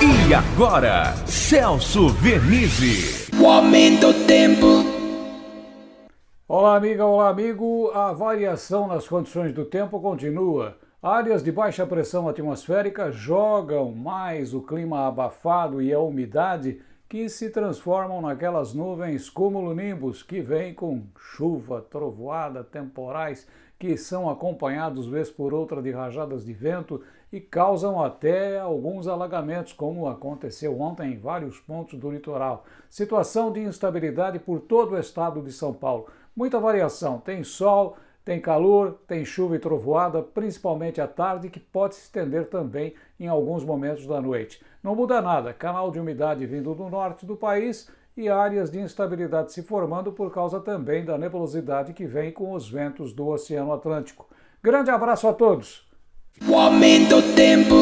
E agora, Celso Vernizzi. O aumento do tempo. Olá, amiga, olá, amigo. A variação nas condições do tempo continua. Áreas de baixa pressão atmosférica jogam mais o clima abafado e a umidade que se transformam naquelas nuvens cumulonimbus que vêm com chuva, trovoada, temporais que são acompanhados vez por outra de rajadas de vento e causam até alguns alagamentos, como aconteceu ontem em vários pontos do litoral. Situação de instabilidade por todo o estado de São Paulo. Muita variação, tem sol, tem calor, tem chuva e trovoada, principalmente à tarde, que pode se estender também em alguns momentos da noite. Não muda nada, canal de umidade vindo do norte do país e áreas de instabilidade se formando por causa também da nebulosidade que vem com os ventos do Oceano Atlântico. Grande abraço a todos! O aumento do tempo.